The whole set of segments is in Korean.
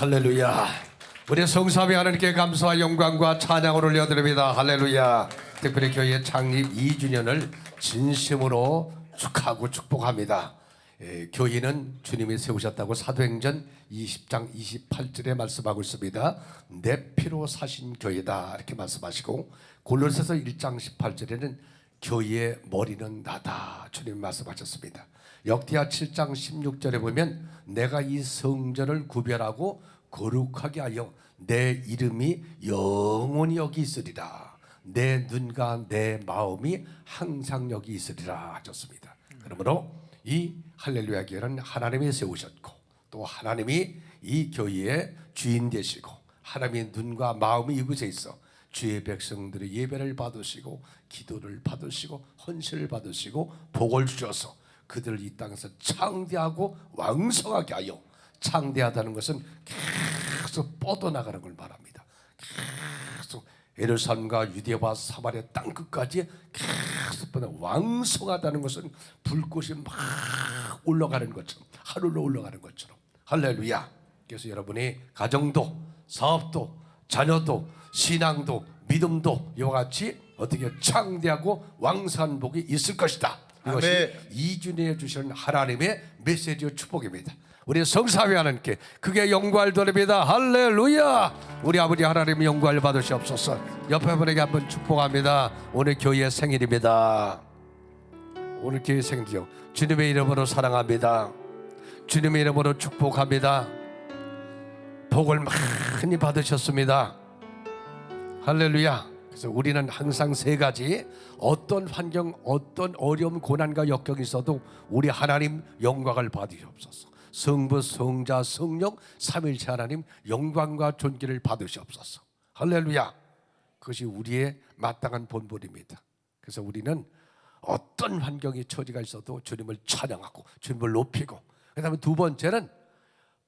할렐루야. 우리 성삼위 하나님께 감사와 영광과 찬양을 올려드립니다. 할렐루야. 특별히 교회 창립 2주년을 진심으로 축하하고 축복합니다. 예, 교회는 주님이 세우셨다고 사도행전 20장 28절에 말씀하고 있습니다. 내 피로 사신 교회다 이렇게 말씀하시고 골로새서 1장 18절에는 교회의 머리는 나다 주님 말씀하셨습니다. 역대하 7장 16절에 보면 내가 이 성전을 구별하고 거룩하게 하여 내 이름이 영원히 여기 있으리라. 내 눈과 내 마음이 항상 여기 있으리라 하셨습니다. 그러므로 이 할렐루야 교회는 하나님이 세우셨고 또 하나님이 이 교회의 주인 되시고 하나님의 눈과 마음이 이곳에 있어 주의 백성들의 예배를 받으시고 기도를 받으시고 헌신을 받으시고 복을 주셔서 그들을 이 땅에서 창대하고 왕성하게 하여 창대하다는 것은 계속 뻗어나가는 걸 말합니다. 계속 예루살렘과 유대와 사마리아 땅 끝까지 계속 뻗어 왕성하다는 것은 불꽃이 막 올라가는 것처럼 하늘로 올라가는 것처럼 할렐루야. 그래서 여러분이 가정도 사업도 자녀도 신앙도 믿음도 이와 같이 어떻게 창대하고 왕성한 복이 있을 것이다. 이것이 아멘. 이준희에 주시는 하나님의 메시지와 축복입니다. 우리 성사위 하나님께 그게 영광을 돌립니다. 할렐루야. 우리 아버지 하나님 영광을 받으시옵소서. 옆에 분에게 한번 축복합니다. 오늘 교회 생일입니다. 오늘 교회 생일이요. 주님의 이름으로 사랑합니다. 주님의 이름으로 축복합니다. 복을 많이 받으셨습니다. 할렐루야. 그래서 우리는 항상 세 가지 어떤 환경, 어떤 어려움, 고난과 역경이 있어도 우리 하나님 영광을 받으시옵소서. 성부, 성자, 성령, 삼일체 하나님 영광과 존귀를 받으시옵소서. 할렐루야. 그것이 우리의 마땅한 본분입니다. 그래서 우리는 어떤 환경이 처지가 있어도 주님을 찬양하고 주님을 높이고 그 다음에 두 번째는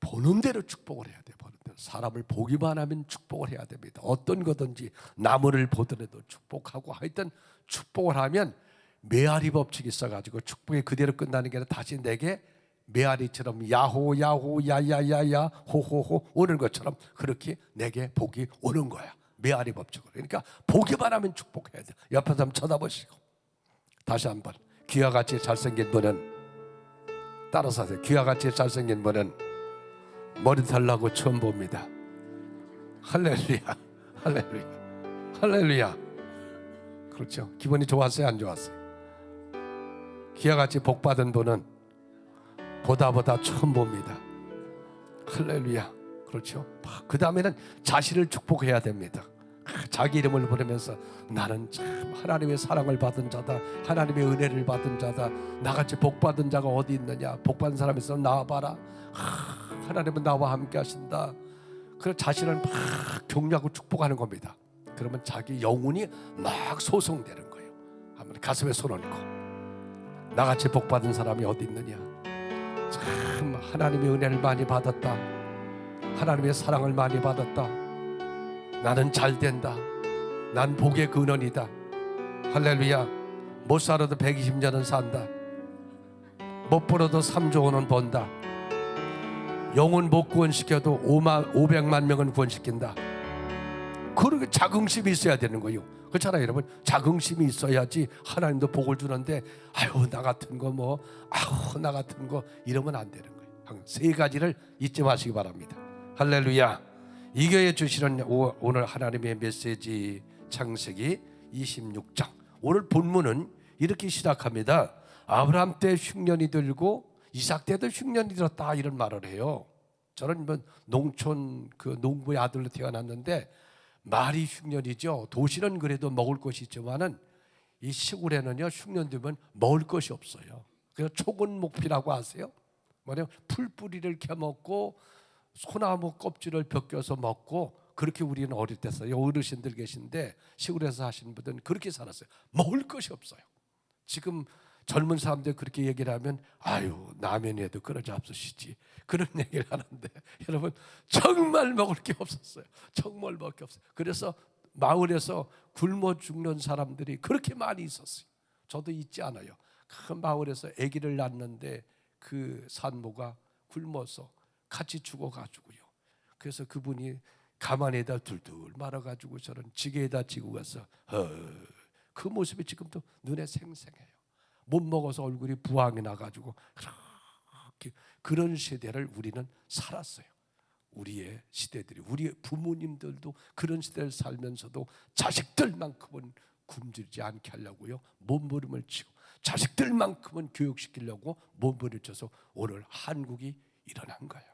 보는 대로 축복을 해야 돼. 보는 사람을 보기만 하면 축복을 해야 됩니다. 어떤 거든지 나무를 보더라도 축복하고 하여튼 축복을 하면 메아리 법칙이 있어가지고 축복이 그대로 끝나는 게 아니라 다시 내게 메아리처럼 야호 야호 야야야야 호호호 오는 것처럼 그렇게 내게 복이 오는 거야. 메아리 법칙으로. 그러니까 보기만 하면 축복해야 돼. 옆에 사람 쳐다보시고 다시 한번 귀와 같이 잘생긴 분은 따라서 하세요. 귀와 같이 잘생긴 분은 머리 달라고 처음 봅니다. 할렐루야, 할렐루야, 할렐루야. 그렇죠. 기분이 좋았어요, 안 좋았어요? 기와 같이 복 받은 분은 보다 보다 처음 봅니다. 할렐루야. 그렇죠. 그 다음에는 자신을 축복해야 됩니다. 자기 이름을 부르면서 나는 참 하나님의 사랑을 받은 자다. 하나님의 은혜를 받은 자다. 나같이 복 받은 자가 어디 있느냐? 복 받은 사람이 있어 나와봐라. 하, 하나님은 나와 함께 하신다. 그 자신을 막 격려하고 축복하는 겁니다. 그러면 자기 영혼이 막 소송되는 거예요. 한번 가슴에 손 얹고 나같이 복 받은 사람이 어디 있느냐? 참 하나님의 은혜를 많이 받았다. 하나님의 사랑을 많이 받았다. 나는 잘 된다. 난 복의 근원이다. 할렐루야. 못 살아도 120년은 산다. 못 벌어도 3조 원은 번다. 영혼 못 구원시켜도 5만 500만 명은 구원시킨다. 그렇게 자긍심이 있어야 되는 거예요. 그렇잖아요, 여러분. 자긍심이 있어야지 하나님도 복을 주는데 아유 나 같은 거 뭐 아우 나 같은 거 이러면 안 되는 거예요. 세 가지를 잊지 마시기 바랍니다. 할렐루야. 이 교회 주시는 오- 오늘 하나님의 메시지 창세기 26장. 오늘 본문은 이렇게 시작합니다. 아브라함 때 흉년이 들고 이삭 때도 흉년이 들었다 이런 말을 해요. 저는 뭐 농촌 그 농부의 아들로 태어났는데 말이 흉년이죠. 도시는 그래도 먹을 것이 있지만은 이 시골에는요 흉년 되면 먹을 것이 없어요. 그래서 초근 목피라고 아세요? 뭐냐 풀뿌리를 캐먹고 소나무 껍질을 벗겨서 먹고 그렇게 우리는 어릴 때 써요. 어르신들 계신데 시골에서 하시는 분들은 그렇게 살았어요. 먹을 것이 없어요. 지금 젊은 사람들 그렇게 얘기를 하면 아유 라면에도 그러지 없으시지 그런 얘기를 하는데 여러분 정말 먹을 게 없었어요. 정말 먹을 게 없어요. 그래서 마을에서 굶어 죽는 사람들이 그렇게 많이 있었어요. 저도 잊지 않아요. 큰 마을에서 아기를 낳는데 그 산모가 굶어서 같이 죽어가지고요. 그래서 그분이 가만에다 둘둘 말아가지고 저는 지게에다 지고 가서 어, 그 모습이 지금도 눈에 생생해요. 못 먹어서 얼굴이 부항이 나가지고 그렇게 그런 세대를 우리는 살았어요. 우리의 시대들이 우리 부모님들도 그런 시대를 살면서도 자식들만큼은 굶주리지 않게 하려고요 몸부림을 치고 자식들만큼은 교육시키려고 몸부림쳐서 오늘 한국이 일어난 거예요.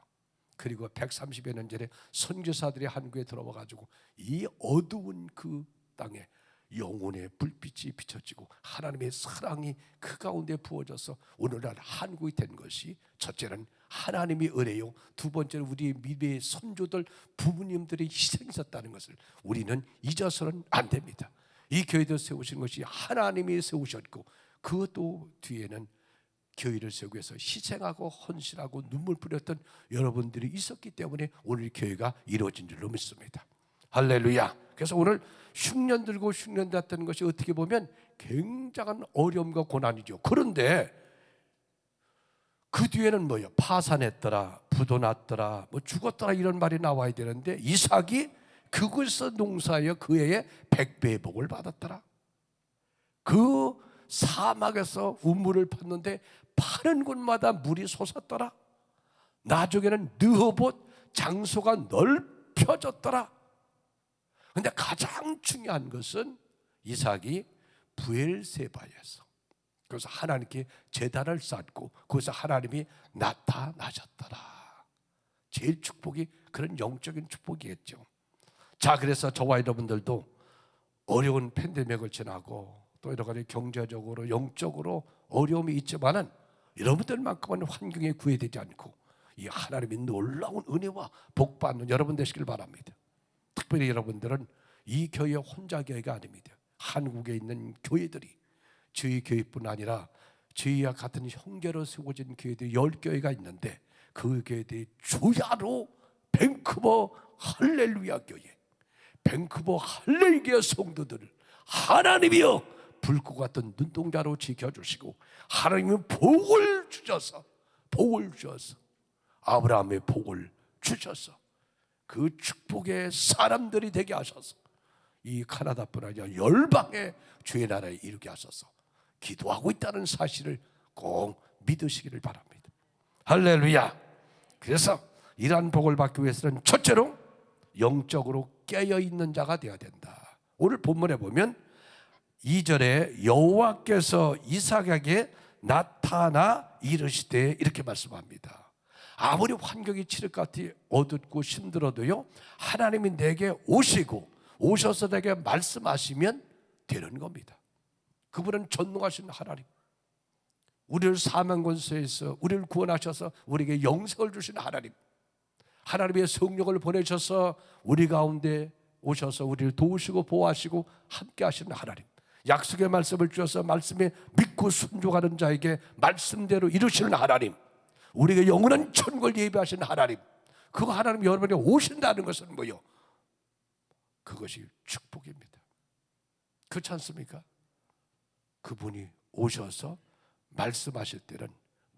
그리고 130여 년 전에 선교사들이 한국에 들어와 가지고 이 어두운 그 땅에 영혼의 불빛이 비춰지고 하나님의 사랑이 그 가운데 부어져서 오늘날 한국이 된 것이 첫째는 하나님의 은혜요. 두 번째는 우리의 미래의 선조들 부모님들이 희생했다는 것을 우리는 잊어서는 안 됩니다. 이 교회도 세우신 것이 하나님이 세우셨고 그것도 뒤에는 교회를 세우기 위해서 희생하고 헌신하고 눈물 뿌렸던 여러분들이 있었기 때문에 오늘 교회가 이루어진 줄로 믿습니다 할렐루야 그래서 오늘 흉년 들고 흉년 났다는 것이 어떻게 보면 굉장한 어려움과 고난이죠 그런데 그 뒤에는 뭐예요? 파산했더라, 부도 났더라, 뭐 죽었더라 이런 말이 나와야 되는데 이삭이 그곳에서 농사하여 그 해에 백배의 복을 받았더라. 그 사막에서 우물을 팠는데 파는 곳마다 물이 솟았더라. 나중에는 느허봇 장소가 넓혀졌더라. 근데 가장 중요한 것은 이삭이 부엘세바에서 그래서 하나님께 제단을 쌓고 거기서 하나님이 나타나셨더라. 제일 축복이 그런 영적인 축복이겠죠. 자, 그래서 저와 여러분들도 어려운 팬데믹을 지나고 또 여러 가지 경제적으로 영적으로 어려움이 있지만은 여러분들만큼은 환경에 구애되지 않고 이 하나님의 놀라운 은혜와 복 받는 여러분 되시길 바랍니다. 특별히 여러분들은 이 교회 혼자 교회가 아닙니다. 한국에 있는 교회들이 저희 교회뿐 아니라 저희와 같은 형제로 세워진 교회들이 열 교회가 있는데 그 교회들이 주야로 밴쿠버 할렐루야 교회, 밴쿠버 할렐루야 성도들을 하나님이여 불꽃 같은 눈동자로 지켜주시고 하나님은 복을 주셔서 복을 주셔서 아브라함의 복을 주셔서 그 축복의 사람들이 되게 하셔서 이 카나다뿐 아니라 열방의 주의 나라에 이르게 하소서 기도하고 있다는 사실을 꼭 믿으시기를 바랍니다. 할렐루야! 그래서 이러한 복을 받기 위해서는 첫째로 영적으로 깨어 있는 자가 되어야 된다. 오늘 본문에 보면 2절에 여호와께서 이삭에게 나타나 이르시되 이렇게 말씀합니다 아무리 환경이 치를 것 같이 어둡고 힘들어도요 하나님이 내게 오시고 오셔서 내게 말씀하시면 되는 겁니다. 그분은 전능하신 하나님. 우리를 사망권세에서 우리를 구원하셔서 우리에게 영생을 주신 하나님. 하나님의 성령을 보내셔서 우리 가운데 오셔서 우리를 도우시고 보호하시고 함께 하시는 하나님. 약속의 말씀을 주셔서 말씀에 믿고 순종하는 자에게 말씀대로 이루시는 하나님 우리에게 영원한 천국을 예비하시는 하나님 그 하나님 여러분이 오신다는 것은 뭐요? 그것이 축복입니다. 그렇지 않습니까? 그분이 오셔서 말씀하실 때는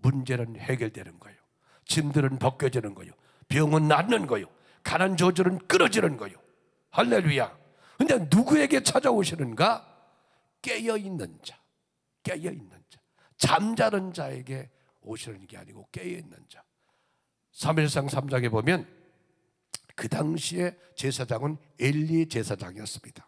문제는 해결되는 거예요. 짐들은 벗겨지는 거예요. 병은 낫는 거예요. 가난 저절은 끊어지는 거예요. 할렐루야. 근데 누구에게 찾아오시는가? 깨어있는 자 깨어있는 자. 잠자는 자에게 오시는 게 아니고 깨어있는 자. 3일상 3장에 보면 그 당시에 제사장은 엘리 제사장이었습니다.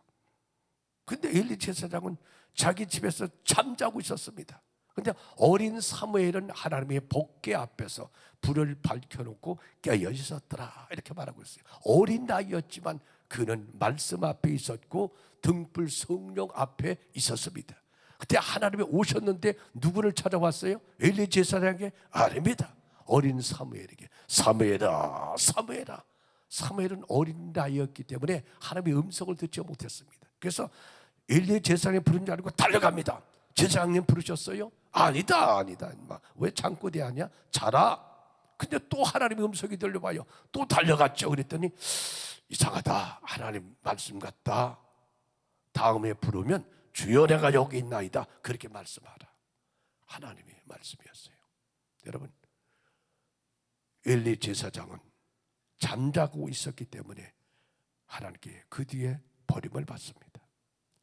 근데 엘리 제사장은 자기 집에서 잠자고 있었습니다. 근데 어린 사무엘은 하나님의 복계 앞에서 불을 밝혀놓고 깨어 있었더라 이렇게 말하고 있어요. 어린 나이였지만 그는 말씀 앞에 있었고 등불 성령 앞에 있었습니다 그때 하나님이 오셨는데 누구를 찾아왔어요? 엘리 제사장에게? 아닙니다. 어린 사무엘에게. 사무엘아 사무엘아. 사무엘은 어린 나이였기 때문에 하나님의 음성을 듣지 못했습니다. 그래서 엘리 제사장이 부른 줄 알고 달려갑니다. 제사장님 부르셨어요? 아니다 아니다 인마. 왜 창고대 하냐? 자라. 근데 또 하나님의 음성이 들려봐요. 또 달려갔죠. 그랬더니 이상하다. 하나님 말씀 같다. 다음에 부르면 주여 내가 여기 있나이다 그렇게 말씀하라 하나님의 말씀이었어요 여러분 엘리 제사장은 잠자고 있었기 때문에 하나님께 그 뒤에 버림을 받습니다.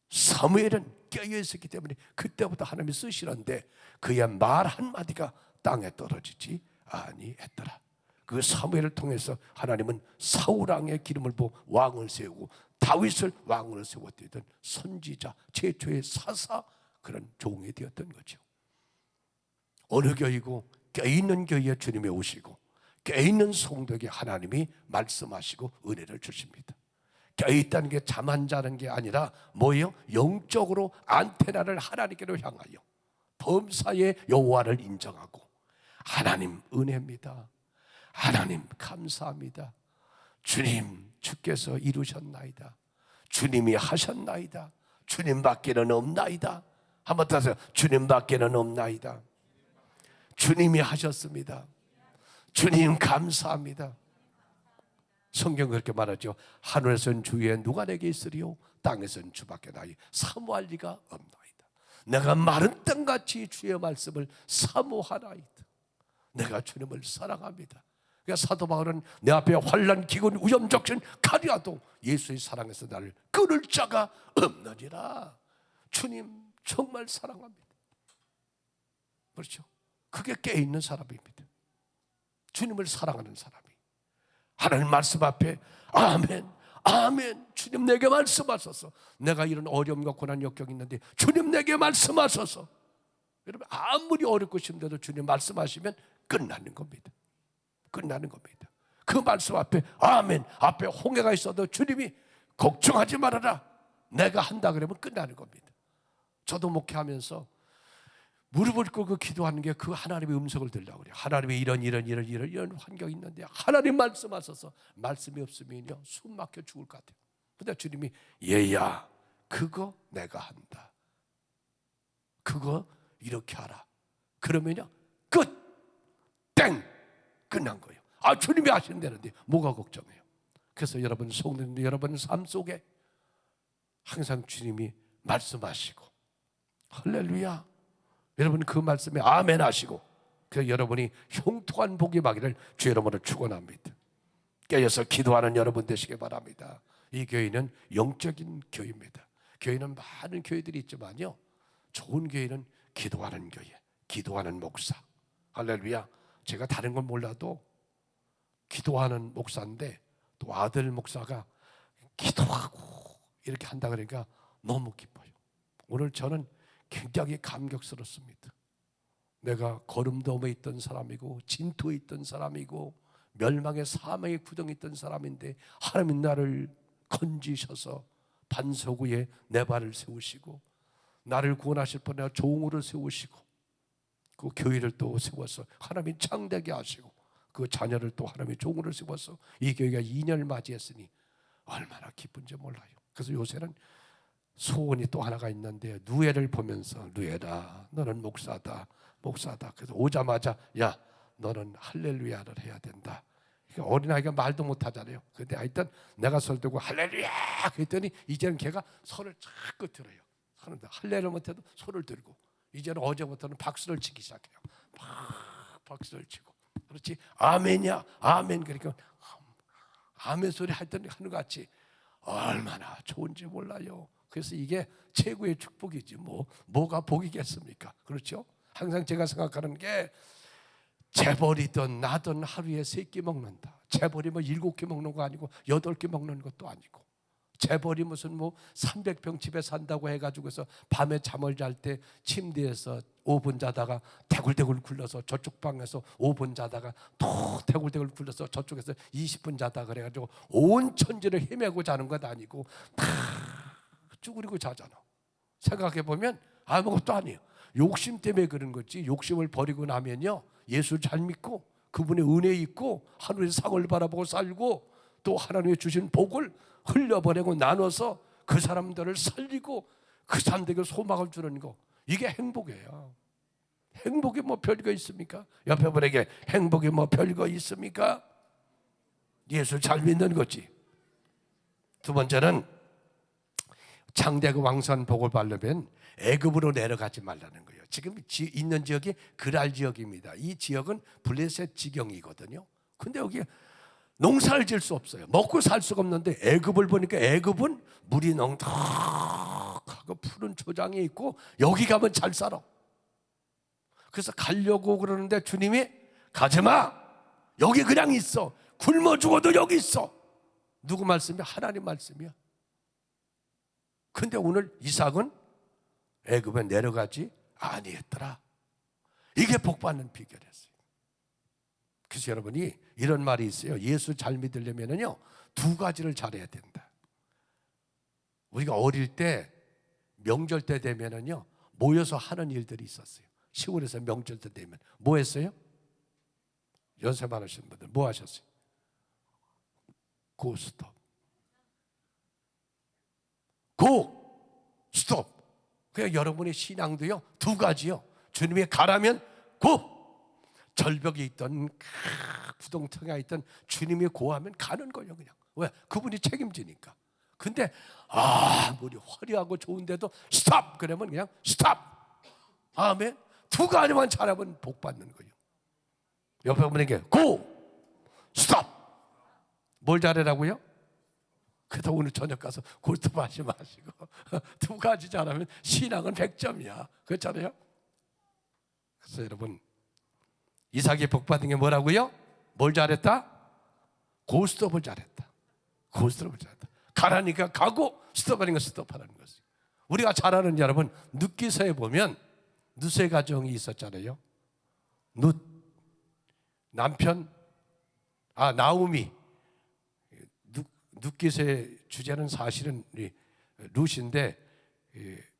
사무엘은 깨어 있었기 때문에 그때부터 하나님이 쓰시는데 그의 말 한마디가 땅에 떨어지지 아니했더라. 그 사무엘을 통해서 하나님은 사울왕의 기름을 부어 왕을 세우고 다윗을 왕으로 세웠던 선지자 최초의 사사 그런 종이 되었던 거죠. 어느 교이고 깨있는 교회에 주님이 오시고 깨있는 성도에게 하나님이 말씀하시고 은혜를 주십니다. 깨있다는 게 잠안 자는 게 아니라 뭐예요? 영적으로 안테나를 하나님께로 향하여 범사의 여호와를 인정하고 하나님 은혜입니다. 하나님 감사합니다. 주님 주께서 이루셨나이다. 주님이 하셨나이다. 주님밖에는 없나이다. 한번 더 하세요. 주님밖에는 없나이다. 주님이 하셨습니다. 주님 감사합니다. 성경 그렇게 말하죠. 하늘에선 주의 누가 내게 있으리요? 땅에선 주밖에 나이 사모할 리가 없나이다. 내가 마른 땅같이 주의 말씀을 사모하나이다. 내가 주님을 사랑합니다. 그러니까 사도 바울은 내 앞에 환란 기근 위험 적신 가리아도 예수의 사랑에서 나를 끊을 자가 없느니라. 주님 정말 사랑합니다. 그렇죠? 그게 깨 있는 사람입니다. 주님을 사랑하는 사람이 하나님 말씀 앞에 아멘, 아멘. 주님 내게 말씀하소서. 내가 이런 어려움과 고난 역경이 있는데 주님 내게 말씀하소서. 여러분 아무리 어렵고 힘들어도 주님 말씀하시면 끝나는 겁니다. 끝나는 겁니다. 그 말씀 앞에 아멘 앞에 홍해가 있어도 주님이 걱정하지 말아라. 내가 한다 그러면 끝나는 겁니다. 저도 목회하면서 무릎을 꿇고 기도하는 게 그 하나님의 음성을 들려고 그래요. 하나님의 이런 이런 이런 이런 이런 환경이 있는데 하나님 말씀하셔서 말씀이 없으면요 숨 막혀 죽을 것 같아요. 근데 주님이 얘야 그거 내가 한다. 그거 이렇게 하라. 그러면요 끝 땡. 끝난 거예요. 아 주님이 하신다는데 뭐가 걱정해요? 그래서 여러분 성도님 여러분 삶 속에 항상 주님이 말씀하시고 할렐루야. 여러분 그 말씀에 아멘 하시고 그 여러분이 형통한 복이 받기를 주 여러분을 축원합니다. 깨어서 기도하는 여러분 되시기 바랍니다. 이 교회는 영적인 교회입니다. 교회는 많은 교회들이 있지만요. 좋은 교회는 기도하는 교회, 기도하는 목사. 할렐루야. 제가 다른 건 몰라도 기도하는 목사인데 또 아들 목사가 기도하고 이렇게 한다 그러니까 너무 기뻐요. 오늘 저는 굉장히 감격스럽습니다. 내가 거름돔에 있던 사람이고 진토에 있던 사람이고 멸망의 사망의 구덩이 있던 사람인데 하나님 나를 건지셔서 반석 위에 내 발을 세우시고 나를 구원하실 뻔 내가 종으로 세우시고 그 교회를 또 세워서 하나님이 창대게 하시고 그 자녀를 또 하나님이 종으로 세워서 이 교회가 2년을 맞이했으니 얼마나 기쁜지 몰라요. 그래서 요새는 소원이 또 하나가 있는데 누에를 보면서 누에라 너는 목사다 목사다. 그래서 오자마자 야 너는 할렐루야를 해야 된다. 그러니까 어린아이가 말도 못하잖아요. 근데 하여튼 내가 설득고 할렐루야! 그랬더니 이제는 걔가 손을 자꾸 들어요. 하는데 할렐을 못해도 손을 들고 이제는 어제부터는 박수를 치기 시작해요. 막 박수를 치고. 그렇지? 아멘이야. 아멘. 그러니까 아멘 소리 할 때는 하는 것 같이 얼마나 좋은지 몰라요. 그래서 이게 최고의 축복이지 뭐. 뭐가 복이겠습니까? 그렇죠? 항상 제가 생각하는 게 재벌이든 나든 하루에 세 끼 먹는다. 재벌이 뭐 일곱 끼 먹는 거 아니고 여덟 끼 먹는 것도 아니고 재벌이 무슨 뭐 300평 집에 산다고 해가지고서 밤에 잠을 잘 때 침대에서 5분 자다가 대굴대굴 굴러서 저쪽 방에서 5분 자다가 또 대굴대굴 굴러서 저쪽에서 20분 자다 그래가지고 온 천지를 헤매고 자는 것 아니고 다 쭈그리고 자잖아. 생각해 보면 아무것도 아니에요. 욕심 때문에 그런 거지. 욕심을 버리고 나면요. 예수 잘 믿고 그분의 은혜 있고 하늘의 상을 바라보고 살고 또 하나님의 주신 복을 흘려보내고 나눠서 그 사람들을 살리고 그 사람들에게 소망을 주는 거 이게 행복이에요. 행복이 뭐 별거 있습니까? 옆에 분에게 행복이 뭐 별거 있습니까? 예수 잘 믿는 거지. 두 번째는 장대가 왕선 복을 받려면 애굽으로 내려가지 말라는 거예요. 지금 지, 있는 지역이 그랄 지역입니다. 이 지역은 블레셋 지경이거든요. 근데 여기 농사를 지을 수 없어요. 먹고 살 수가 없는데 애굽을 보니까 애굽은 물이 넉넉하고 푸른 초장이 있고 여기 가면 잘 살아. 그래서 가려고 그러는데 주님이 가지 마. 여기 그냥 있어. 굶어 죽어도 여기 있어. 누구 말씀이야? 하나님 말씀이야. 근데 오늘 이삭은 애굽에 내려가지 아니했더라. 이게 복 받는 비결이었어요. 그래서 여러분이 이런 말이 있어요. 예수 잘 믿으려면요 두 가지를 잘해야 된다. 우리가 어릴 때 명절 때 되면은요 모여서 하는 일들이 있었어요. 시골에서 명절 때 되면 뭐 했어요? 연세 많으신 분들 뭐 하셨어요? 고 스톱. 고 스톱. 그냥 여러분의 신앙도요 두 가지요. 주님의 가라면 고 절벽이 있던 구동텅이가 있던 주님이 고하면 가는 거예요 그냥. 왜? 그분이 책임지니까. 근데 아무리 화려하고 좋은데도 stop! 그러면 그냥 stop! 아멘 두 가지만 잘하면 복 받는 거예요. 옆에 분에게 Go! Stop! 뭘 잘하라고요? 그래도 오늘 저녁 가서 골프 하지 마시고 두 가지 잘하면 신앙은 100점이야. 그렇잖아요? 그래서 여러분 이삭이 복 받은 게 뭐라고요? 뭘 잘했다? 고스톱을 잘했다. 고스톱을 잘했다. 가라니까 가고 스톱하니까 스톱하라는 것이. 우리가 잘 아는 여러분 룻기서에 보면 룻의 가정이 있었잖아요. 룻 남편 아 나우미 룻기서의 주제는 사실은 룻인데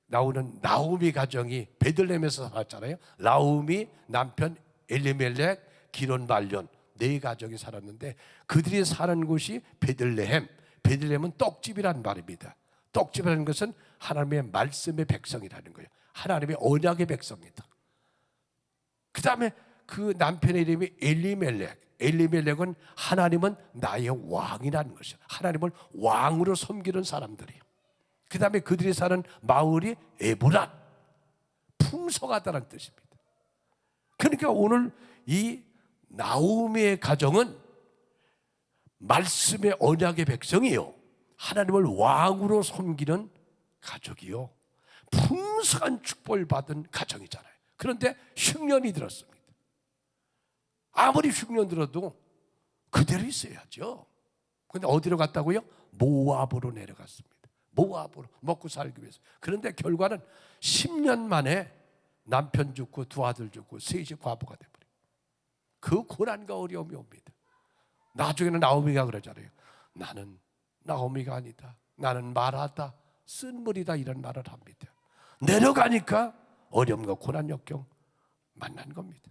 나오는 나우미 가정이 베들레헴에서 살았잖아요. 나우미 남편 엘리멜렉, 기론 말년 네 가족이 살았는데 그들이 사는 곳이 베들레헴. 베들레헴은 떡집이란 말입니다. 떡집이라는 것은 하나님의 말씀의 백성이라는 거예요. 하나님의 언약의 백성이다. 그 다음에 그 남편의 이름이 엘리멜렉. 엘리멜렉은 하나님은 나의 왕이라는 것이요. 하나님을 왕으로 섬기는 사람들이에요. 그 다음에 그들이 사는 마을이 에브란. 풍성하다는 뜻입니다. 그러니까 오늘 이 나오미의 가정은 말씀의 언약의 백성이요. 하나님을 왕으로 섬기는 가족이요. 풍성한 축복을 받은 가정이잖아요. 그런데 흉년이 들었습니다. 아무리 흉년 들어도 그대로 있어야죠. 근데 어디로 갔다고요? 모압으로 내려갔습니다. 모압으로 먹고 살기 위해서. 그런데 결과는 10년 만에 남편 죽고 두 아들 죽고 셋이 과부가 돼버려. 그 고난과 어려움이 옵니다. 나중에는 나오미가 그러잖아요. 나는 나오미가 아니다. 나는 말하다. 쓴물이다. 이런 말을 합니다. 내려가니까 어려움과 고난 역경 만난 겁니다.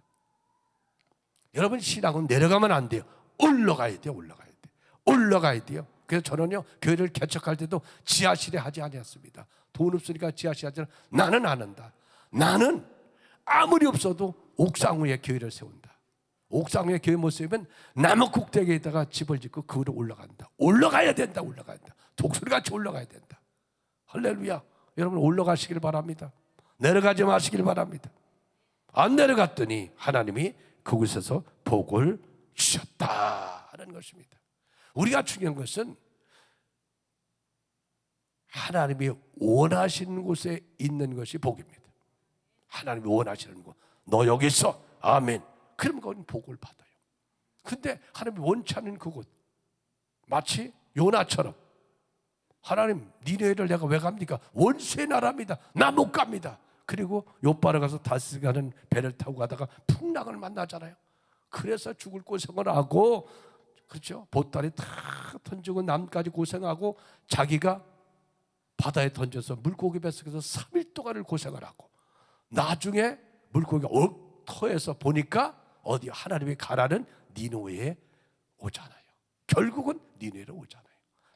여러분 신앙은 내려가면 안 돼요. 올라가야 돼요. 올라가야 돼. 올라가야 돼요. 그래서 저는요 교회를 개척할 때도 지하실에 하지 아니었습니다. 돈 없으니까 지하실 하지 나는 안 한다. 나는 아무리 없어도 옥상 위에 교회를 세운다. 옥상 위에 교회 못 세우면 나무 꼭대기에다가 집을 짓고 그 위로 올라간다. 올라가야 된다. 올라가야 된다. 독수리같이 올라가야 된다. 할렐루야. 여러분 올라가시길 바랍니다. 내려가지 마시길 바랍니다. 안 내려갔더니 하나님이 그곳에서 복을 주셨다는 것입니다. 우리가 중요한 것은 하나님이 원하시는 곳에 있는 것이 복입니다. 하나님이 원하시는 거. 너 여기 있어. 아멘. 그러면 그건 복을 받아요. 근데 하나님이 원치 않는 그곳. 마치 요나처럼 하나님 니네를 내가 왜 갑니까? 원수의 나라입니다. 나 못 갑니다. 그리고 요바로 가서 다스 가는 배를 타고 가다가 풍랑을 만나잖아요. 그래서 죽을 고생을 하고 그렇죠. 보따리 다 던지고 남까지 고생하고 자기가 바다에 던져서 물고기 뱃속에서 3일 동안을 고생을 하고 나중에 물고기가 얽터에서 보니까 어디 하나님이 가라는 니노에 오잖아요. 결국은 니노에로 오잖아요.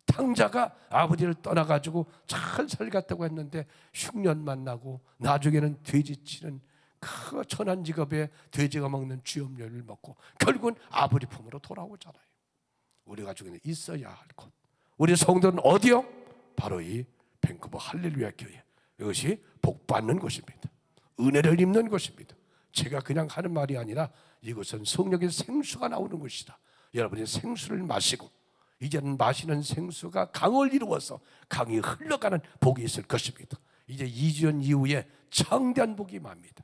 탕자가 아버지를 떠나가지고 잘 살갔다고 했는데 흉년 만나고 나중에는 돼지 치는 그 천한 직업에 돼지가 먹는 쥐염료를 먹고 결국은 아버지 품으로 돌아오잖아요. 우리 가족에는 있어야 할 곳. 우리 성도는 어디요? 바로 이 밴쿠버 할렐루야 교회. 이것이 복 받는 곳입니다. 은혜를 입는 것입니다. 제가 그냥 하는 말이 아니라 이것은 성령의 생수가 나오는 것이다. 여러분이 생수를 마시고 이제는 마시는 생수가 강을 이루어서 강이 흘러가는 복이 있을 것입니다. 이제 2년 이후에 창대한 복이 맙니다.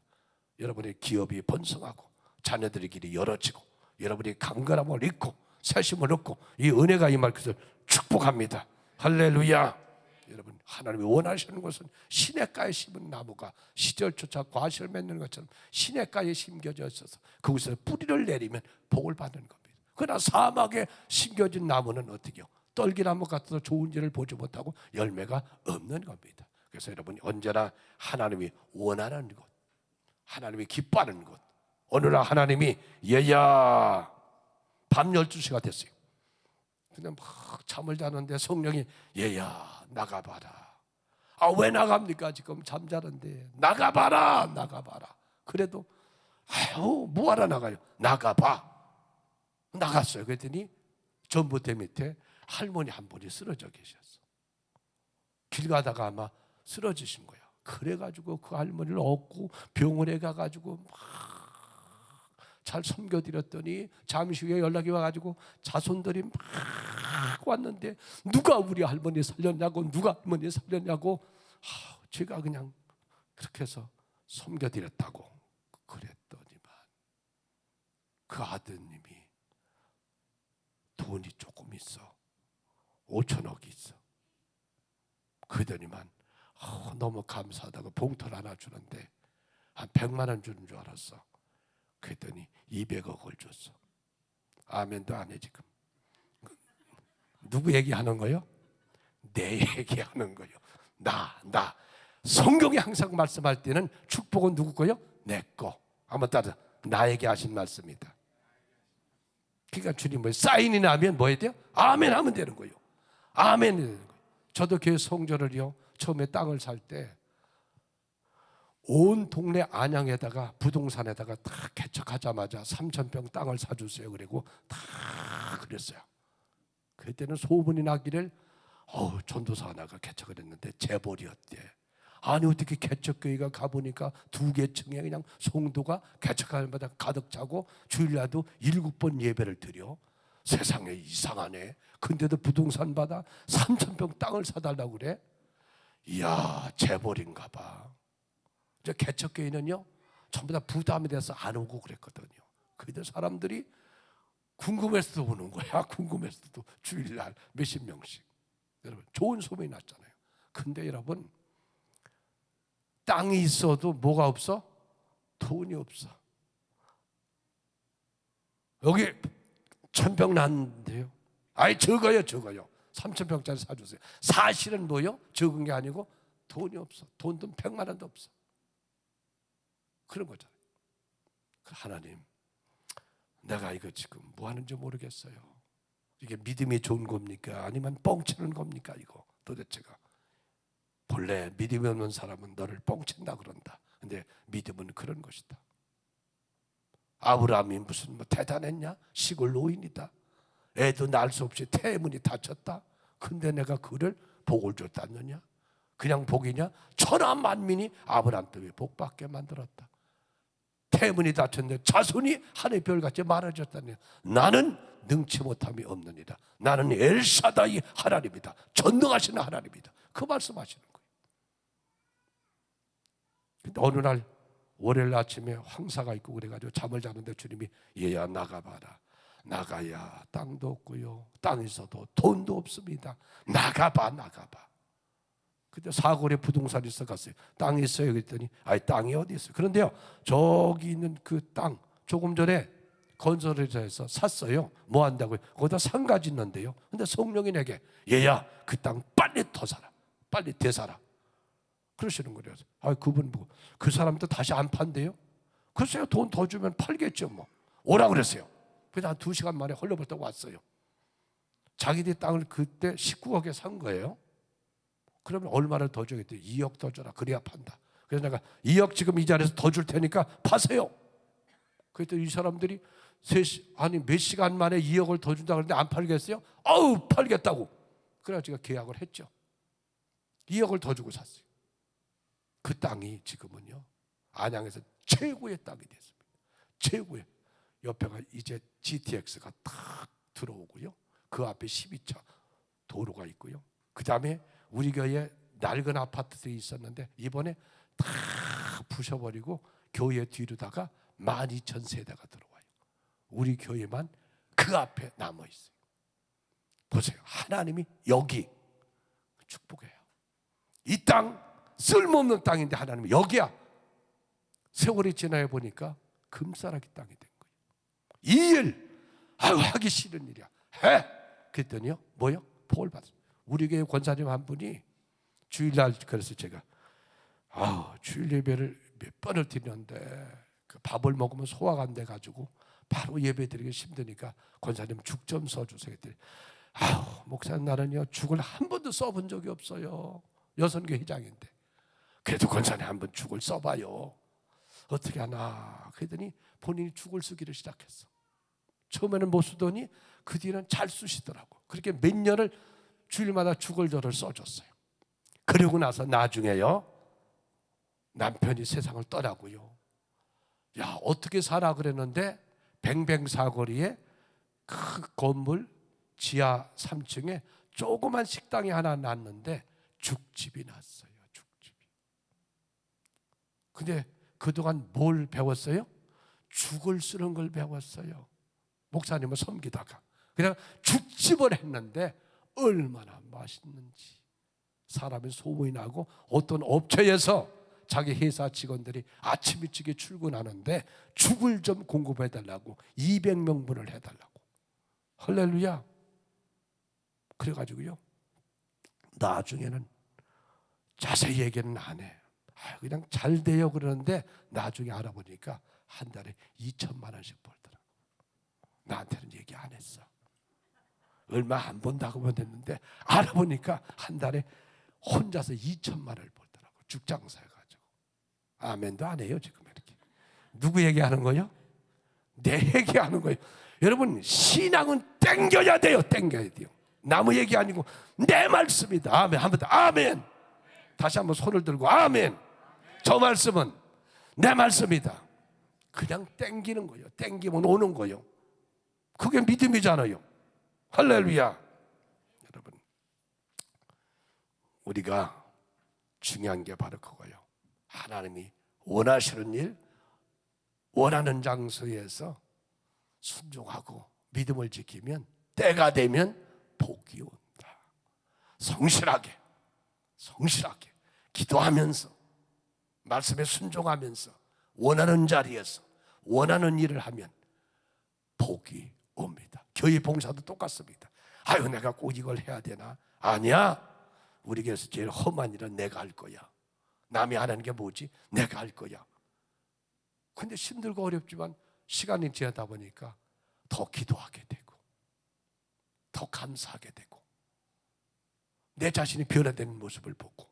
여러분의 기업이 번성하고 자녀들의 길이 열어지고 여러분이 강건함을 잃고 새심을 얻고 이 은혜가 임할 것을 축복합니다. 할렐루야. 여러분 하나님이 원하시는 것은 시냇가에 심은 나무가 시절조차 과실 맺는 것처럼 시냇가에 심겨져 있어서 그곳에 뿌리를 내리면 복을 받는 겁니다. 그러나 사막에 심겨진 나무는 어떻게요? 떨기나무 같아도 좋은지를 보지 못하고 열매가 없는 겁니다. 그래서 여러분이 언제나 하나님이 원하는 것, 하나님이 기뻐하는 것. 어느 날 하나님이 얘야 밤 12시가 됐어요. 근데 막 잠을 자는데 성령이 얘야 나가봐라. 아 왜 나갑니까? 지금 잠자는데 나가봐라 나가봐라. 그래도 아유 뭐하러 나가요? 나가봐. 나갔어요. 그랬더니 전봇대 밑에 할머니 한 분이 쓰러져 계셨어. 길 가다가 아마 쓰러지신 거야. 그래가지고 그 할머니를 얻고 병원에 가가지고 막 잘 섬겨드렸더니 잠시 후에 연락이 와가지고 자손들이 막 왔는데 누가 우리 할머니 살렸냐고 누가 할머니 살렸냐고. 아, 제가 그냥 그렇게 해서 섬겨드렸다고 그랬더니만 그 아드님이 돈이 조금 있어. 5천억이 있어. 그러더니만 어, 너무 감사하다고 봉투를 하나 주는데 한 100만 원 주는 줄 알았어 그랬더니 200억을 줬어 아멘도 안 해 지금 누구 얘기하는 거요? 내 얘기하는 거요. 나, 나. 성경이 항상 말씀할 때는 축복은 누구 거요? 내 거. 한번 따라 나에게 하신 말씀이다. 그러니까 주님 뭐 사인이 나면 뭐 해야 돼요? 아멘 하면 되는 거예요. 아멘. 저도 교회 성전을요. 처음에 땅을 살 때 온 동네 안양에다가 부동산에다가 다 개척하자마자 3천 평 땅을 사주세요. 그리고 다 그랬어요. 그때는 소문이 나기를 어 전도사 하나가 개척을 했는데 재벌이었대. 아니 어떻게 개척교회가 가보니까 두 개층에 그냥 송도가 개척할 마다 가득 차고 주일날도 일곱 번 예배를 드려. 세상에 이상하네. 근데도 부동산 받아 3천 평 땅을 사달라고 그래. 이야 재벌인가 봐. 이제 개척교회는요 전부 다 부담이 돼서 안 오고 그랬거든요. 그들 사람들이 궁금해서도 오는 거야. 궁금해서도 주일날 몇십 명씩. 여러분 좋은 소문이 났잖아요. 근데 여러분 땅이 있어도 뭐가 없어? 돈이 없어. 여기 천평 났는데요. 아니 적어요, 적어요. 삼천 평짜리 사주세요. 사실은 뭐요? 적은 게 아니고 돈이 없어. 돈도 백만 원도 없어. 그런 거잖아요. 그 하나님, 내가 이거 지금 뭐 하는지 모르겠어요. 이게 믿음이 좋은 겁니까? 아니면 뻥치는 겁니까? 이거 도대체가. 본래 믿음이 없는 사람은 너를 뻥친다 그런다. 근데 믿음은 그런 것이다. 아브라함이 무슨 뭐 대단했냐? 시골 노인이다. 애도 날 수 없이 태문이 닫혔다. 근데 내가 그를 복을 줬다느냐? 그냥 복이냐? 천하 만민이 아브라함 때문에 복받게 만들었다. 태문이 닫혔는데 자손이 하늘의 별같이 많아졌다니. 나는 능치 못함이 없느니라. 나는 엘사다이 하나님이다. 전능하시는 하나님이다. 그 말씀하시는 거예요. 근데 어느 날 월요일 아침에 황사가 있고 그래가지고 잠을 자는데 주님이 얘야 나가봐라. 나가야 땅도 없고요. 땅 있어도 돈도 없습니다. 나가봐 나가봐 그때 사골에 부동산 있어 갔어요. 땅이 있어요. 그랬더니 아이 땅이 어디 있어요? 그런데요. 저기 있는 그 땅 조금 전에 건설회사에서 샀어요. 뭐 한다고요? 거기다 상가 짓는데요. 근데 성령이 내게 얘야 그 땅 빨리 더 사라. 빨리 되사라. 그러시는 거예요. 아 그분 보고 그 사람도 다시 안 판대요. 글쎄요 돈 더 주면 팔겠죠 뭐. 오라 그랬어요. 그래서 한 두 시간 만에 헐레벌떡 왔어요. 자기들 땅을 그때 19억에 산 거예요. 그러면 얼마를 더 줘야겠대? 2억 더 줘라. 그래야 판다. 그래서 내가 2억 지금 이 자리에서 더 줄 테니까 파세요. 그랬더니 이 사람들이 세 시, 아니 몇 시간 만에 2억을 더 준다 그러는데 안 팔겠어요? 아우 팔겠다고. 그래서 제가 계약을 했죠. 2억을 더 주고 샀어요. 그 땅이 지금은요 안양에서 최고의 땅이 됐습니다. 최고의 옆에가 이제 GTX가 딱 들어오고요. 그 앞에 12차 도로가 있고요. 그 다음에 우리 교회에 낡은 아파트들이 있었는데 이번에 다 부셔버리고 교회 뒤로다가 12,000세대가 들어와요. 우리 교회만 그 앞에 남아 있어요. 보세요. 하나님이 여기 축복해요. 이 땅 쓸모없는 땅인데 하나님이 여기야. 세월이 지나야 보니까 금싸라기 땅이 된 거예요. 이 일, 하기 싫은 일이야. 해. 그랬더니요, 뭐요? 복을 받았어요. 우리 교회 권사님 한 분이 주일날 그래서 제가 아우 주일 예배를 몇 번을 드렸는데 그 밥을 먹으면 소화가 안 돼 가지고 바로 예배 드리기 힘드니까 권사님 죽 좀 써주세요. 아우 목사님 나는요 죽을 한 번도 써본 적이 없어요. 여선교 회장인데 그래도 권사님 한 번 죽을 써봐요. 어떻게 하나 그랬더니 본인이 죽을 쓰기를 시작했어. 처음에는 못 쓰더니 그 뒤는 잘 쓰시더라고. 그렇게 몇 년을 주일마다 죽을 저를 써줬어요. 그러고 나서 나중에요 남편이 세상을 떠나고요. 야 어떻게 살아 그랬는데 뱅뱅 사거리에 큰 건물 지하 3층에 조그만 식당이 하나 났는데 죽집이 났어요. 죽집이. 근데 그동안 뭘 배웠어요? 죽을 쓰는 걸 배웠어요. 목사님을 섬기다가 그냥 죽집을 했는데 얼마나 맛있는지 사람의 소문이 나고 어떤 업체에서 자기 회사 직원들이 아침 일찍에 출근하는데 죽을 좀 공급해 달라고 200명분을 해 달라고 할렐루야 그래 가지고요 나중에는 자세히 얘기는 안 해. 아, 그냥 잘 돼요 그러는데 나중에 알아보니까 한 달에 2천만 원씩 벌더라. 나한테는 얘기 안 했어. 얼마 안 번다고만 했는데 알아보니까 한 달에 혼자서 2천만 원을 벌더라고. 죽장사 해가지고. 아멘도 안 해요 지금 이렇게. 누구 얘기하는 거요? 내 얘기하는 거예요. 여러분 신앙은 땡겨야 돼요. 땡겨야 돼요. 나무 얘기 아니고 내 말씀이다. 아멘. 한번 더 아멘. 다시 한번 손을 들고 아멘. 저 말씀은 내 말씀이다. 그냥 땡기는 거예요. 땡기면 오는 거예요. 그게 믿음이잖아요. 할렐루야. 여러분, 우리가 중요한 게 바로 그거예요. 하나님이 원하시는 일, 원하는 장소에서 순종하고 믿음을 지키면 때가 되면 복이 온다. 성실하게, 성실하게 기도하면서 말씀에 순종하면서 원하는 자리에서 원하는 일을 하면 복이 옵니다. 교회 봉사도 똑같습니다. 아유 내가 꼭 이걸 해야 되나? 아니야. 우리 교회에서 제일 험한 일은 내가 할 거야. 남이 하는 게 뭐지? 내가 할 거야. 근데 힘들고 어렵지만 시간이 지나다 보니까 더 기도하게 되고 더 감사하게 되고 내 자신이 변화되는 모습을 보고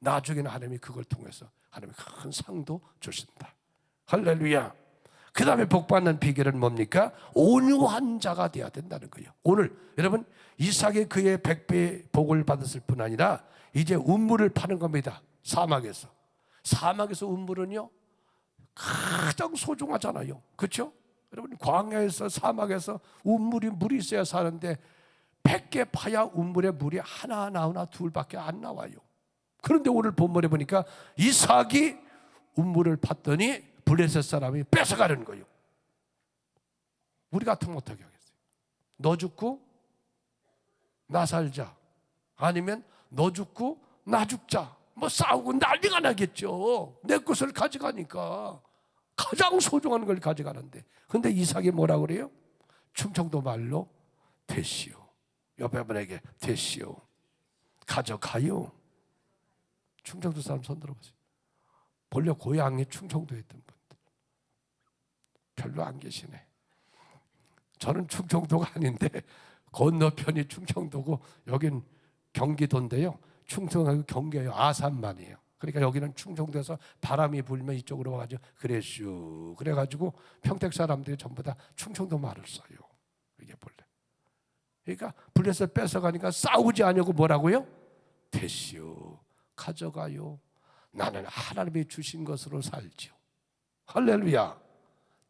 나중에는 하나님이 그걸 통해서 하나님이 큰 상도 주신다. 할렐루야. 그 다음에 복받는 비결은 뭡니까? 온유한 자가 되어야 된다는 거예요. 오늘 여러분 이삭이 그의 백배 복을 받았을 뿐 아니라 이제 운물을 파는 겁니다. 사막에서. 사막에서 운물은요 가장 소중하잖아요. 그렇죠? 여러분 광야에서 사막에서 운물이 물이 있어야 사는데 100개 파야 운물에 물이 하나 나오나 둘밖에 안 나와요. 그런데 오늘 본문에 보니까 이삭이 운물을 팠더니 블레셋 사람이 뺏어가는 거예요. 우리 같으면 어떻게 하겠어요? 너 죽고 나 살자. 아니면 너 죽고 나 죽자. 뭐 싸우고 난리가 나겠죠. 내 것을 가져가니까 가장 소중한 걸 가져가는데. 근데 이삭이 뭐라 그래요? 충청도 말로 됐시오. 옆에 분에게 됐시오. 가져가요. 충청도 사람 손 들어보세요. 본래 고향이 충청도에 있던 분들. 별로 안 계시네. 저는 충청도가 아닌데 건너편이 충청도고 여긴 경기도인데요. 충청하고 경계요 아산만이에요. 그러니까 여기는 충청도에서 바람이 불면 이쪽으로 와가지고 그래슈 그래가지고 평택 사람들이 전부 다 충청도 말을 써요. 이게 본래. 그러니까 블레셋 뺏어가니까 싸우지 않냐고 뭐라고요? 됐시오. 가져가요. 나는 하나님이 주신 것으로 살지요. 할렐루야.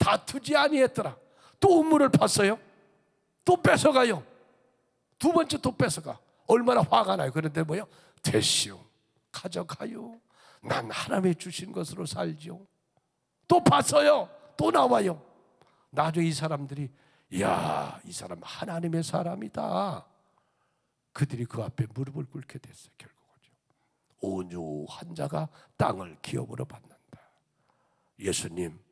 다투지 아니했더라. 또 우물을 팠어요. 또 뺏어가요. 두 번째 또 뺏어가. 얼마나 화가 나요. 그런데 뭐요? 됐시오. 가져가요. 난 하나님의 주신 것으로 살지요. 또 봤어요. 또 나와요. 나중에 이 사람들이 야, 이 사람 하나님의 사람이다. 그들이 그 앞에 무릎을 꿇게 됐어요. 결국은요. 온유한 자가 땅을 기업으로 받는다. 예수님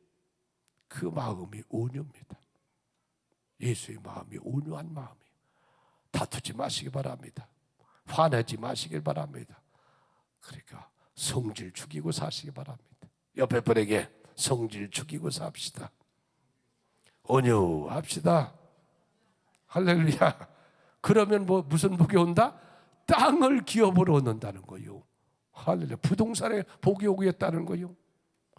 그 마음이 온유입니다. 예수의 마음이 온유한 마음이에요. 다투지 마시기 바랍니다. 화내지 마시길 바랍니다. 그러니까 성질 죽이고 사시기 바랍니다. 옆에 분에게 성질 죽이고 삽시다. 온유합시다. 할렐루야. 그러면 뭐 무슨 복이 온다? 땅을 기업으로 얻는다는 거요. 할렐루야. 부동산에 복이 오겠다는 거요.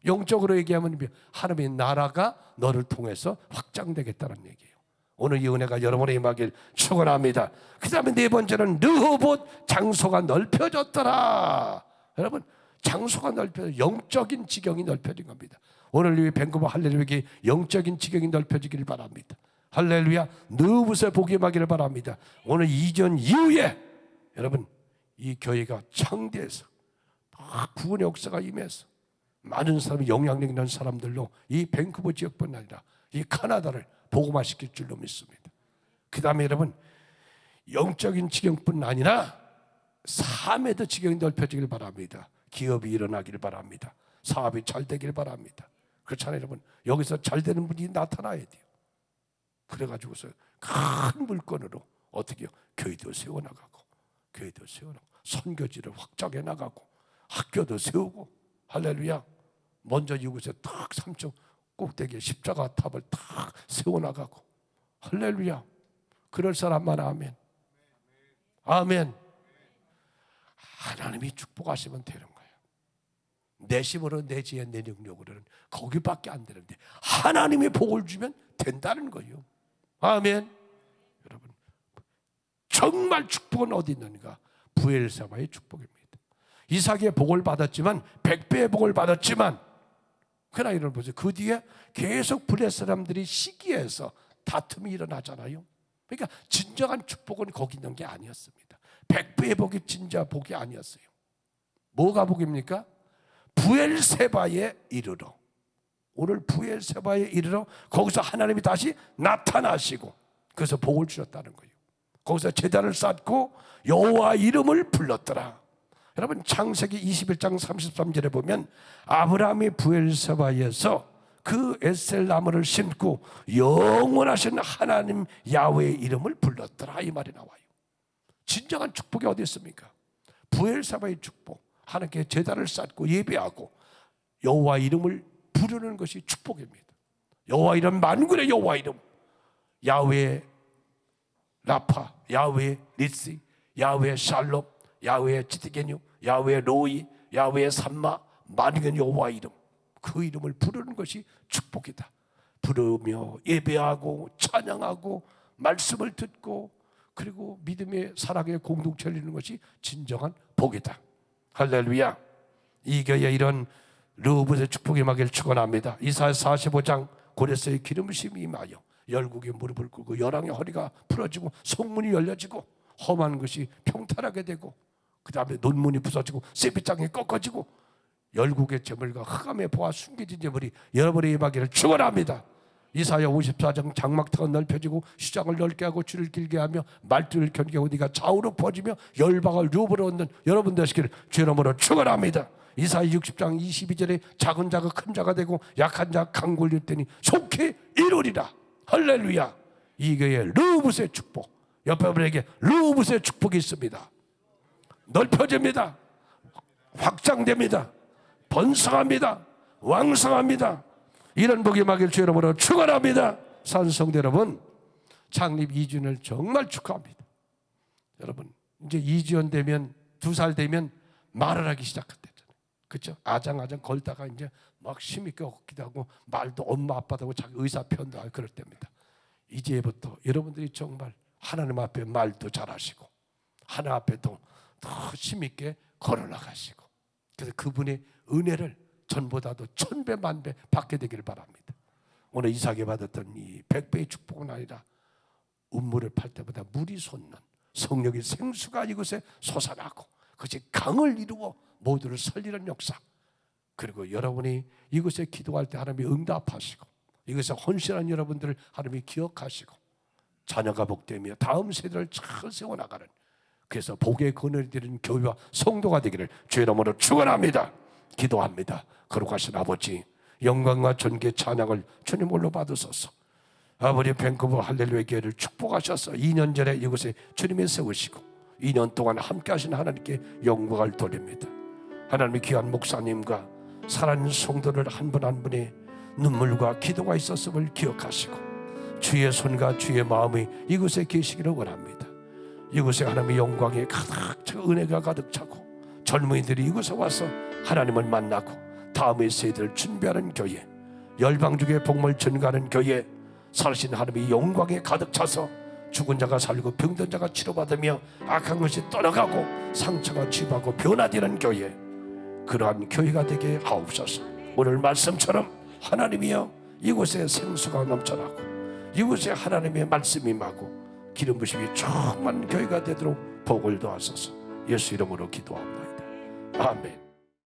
영적으로 얘기하면 하나님의 나라가 너를 통해서 확장되겠다는 얘기예요. 오늘 이 은혜가 여러분의 임하길 축원합니다. 그다음에 네 번째는 르호봇 장소가 넓혀졌더라. 여러분 장소가 넓혀 영적인 지경이 넓혀진 겁니다. 오늘 이 밴쿠버 할렐루야 영적인 지경이 넓혀지기를 바랍니다. 할렐루야 느붓의 복이 임하기를 바랍니다. 오늘 이전 이후에 여러분 이 교회가 창대해서 구원의 역사가 임해서 많은 사람이 영향력 있는 사람들로 이 밴쿠버 지역뿐 아니라 이 카나다를 복음화시킬 줄로 믿습니다. 그 다음에 여러분 영적인 지경뿐 아니라 삶에도 지경이 넓혀지길 바랍니다. 기업이 일어나길 바랍니다. 사업이 잘 되길 바랍니다. 그렇잖아요 여러분 여기서 잘 되는 분이 나타나야 돼요. 그래가지고서 큰 물건으로 어떻게 요? 교회도 세워나가고 교회도 세워나가고 선교지를 확장해 나가고 학교도 세우고 할렐루야 먼저 이곳에 탁 삼층 꼭대기에 십자가 탑을 탁 세워나가고 할렐루야. 그럴 사람만 아멘. 아멘. 하나님이 축복하시면 되는 거예요. 내 힘으로 내 지혜 내 능력으로는 거기밖에 안 되는데 하나님이 복을 주면 된다는 거예요. 아멘. 여러분 정말 축복은 어디 있는가? 부엘사바의 축복입니다. 이삭의 복을 받았지만 백배의 복을 받았지만 이런 보세요. 그 뒤에 계속 블레 사람들이 시기해서 다툼이 일어나잖아요. 그러니까 진정한 축복은 거기 있는 게 아니었습니다. 백배의 복이 진짜 복이 아니었어요. 뭐가 복입니까? 부엘세바에 이르러 오늘 부엘세바에 이르러 거기서 하나님이 다시 나타나시고 그래서 복을 주셨다는 거예요. 거기서 제단을 쌓고 여호와 이름을 불렀더라. 여러분 창세기 21장 33절에 보면 아브라함이 부엘세바에서 그 에셀 나무를 심고 영원하신 하나님 야훼의 이름을 불렀더라 이 말이 나와요. 진정한 축복이 어디 있습니까? 부엘세바의 축복. 하나님께 제단을 쌓고 예배하고 여호와 이름을 부르는 것이 축복입니다. 여호와 이름 만군의 여호와 이름. 야훼 라파, 야훼 리시, 야훼 샬롬, 야훼의 지티게뉴, 야훼의 로이, 야훼의 산마, 만유견 여호와 이름 그 이름을 부르는 것이 축복이다. 부르며 예배하고 찬양하고 말씀을 듣고 그리고 믿음의 사랑의 공동체를 이루는 것이 진정한 복이다. 할렐루야. 이 교회 이런 르브의 축복이 임하기를 축원합니다. 이사야 45장 고레스의 기름심이 임하여 열국의 무릎을 꿇고 열왕의 허리가 풀어지고 성문이 열려지고 험한 것이 평탄하게 되고 그 다음에 논문이 부서지고 세비장이 꺾어지고 열국의 재물과 흑암의 보아 숨겨진 재물이 여러분의 임하기를 축원합니다. 이사야 54장 장막터가 넓혀지고 시장을 넓게 하고 줄을 길게 하며 말들을 견개하고 네가 좌우로 퍼지며 열방을 류으로 얻는 여러분 되시기를 죄로으로 축원합니다. 이사야 60장 22절에 작은 자가 큰 자가 되고 약한 자가 강골릴 때니 속히 이루리라. 할렐루야. 이게 르브스의 축복. 옆에 분에게 르브스의 축복이 있습니다. 넓혀집니다. 확장됩니다. 번성합니다. 왕성합니다. 이런 복이 막일 주 여러분으로 축원합니다. 산성대 여러분 창립 2주년을 정말 축하합니다. 여러분 이제 2주년 되면 두 살 되면 말을 하기 시작했대잖아요. 그렇죠? 아장아장 걸다가 이제 막 힘있게 걷기도 하고 말도 엄마 아빠도 하고 자기 의사 편도 하고 그럴 때입니다. 이제부터 여러분들이 정말 하나님 앞에 말도 잘하시고 하나님 앞에도 더 힘있게 걸어나가시고 그래서 그분의 은혜를 전보다도 천배 만배 받게 되기를 바랍니다. 오늘 이삭이 받았던 이 백배의 축복은 아니라 음물을 팔 때마다 물이 솟는 성령의 생수가 이곳에 솟아나고 그것이 강을 이루어 모두를 살리는 역사 그리고 여러분이 이곳에 기도할 때 하나님이 응답하시고 이것에 헌신한 여러분들을 하나님이 기억하시고 자녀가 복되며 다음 세대를 잘 세워나가는 그래서 복의 근원이 되는 교회와 성도가 되기를 주의 이름으로 축원합니다. 기도합니다. 거룩하신 아버지 영광과 존귀 찬양을 주님 홀로 받으소서. 아버지 밴쿠버 할렐루야 교회를 축복하셔서 2년 전에 이곳에 주님이 세우시고 2년 동안 함께 하신 하나님께 영광을 돌립니다. 하나님의 귀한 목사님과 살아있는 성도를 한 분 한 분의 눈물과 기도가 있었음을 기억하시고 주의 손과 주의 마음이 이곳에 계시기를 원합니다 이곳에 하나님의 영광이 가득 차 은혜가 가득 차고 젊은이들이 이곳에 와서 하나님을 만나고 다음의 세대를 준비하는 교회 열방중의 복물 전가하는 교회 살신 하나님의 영광에 가득 차서 죽은 자가 살고 병든 자가 치료받으며 악한 것이 떠나가고 상처가 치유하고 변화되는 교회 그러한 교회가 되게 하옵소서. 오늘 말씀처럼 하나님이여 이곳에 생수가 넘쳐나고 이곳에 하나님의 말씀이 임하고 기름 부심이 충만 교회가 되도록 복을 도하소서. 예수 이름으로 기도합니다. 아멘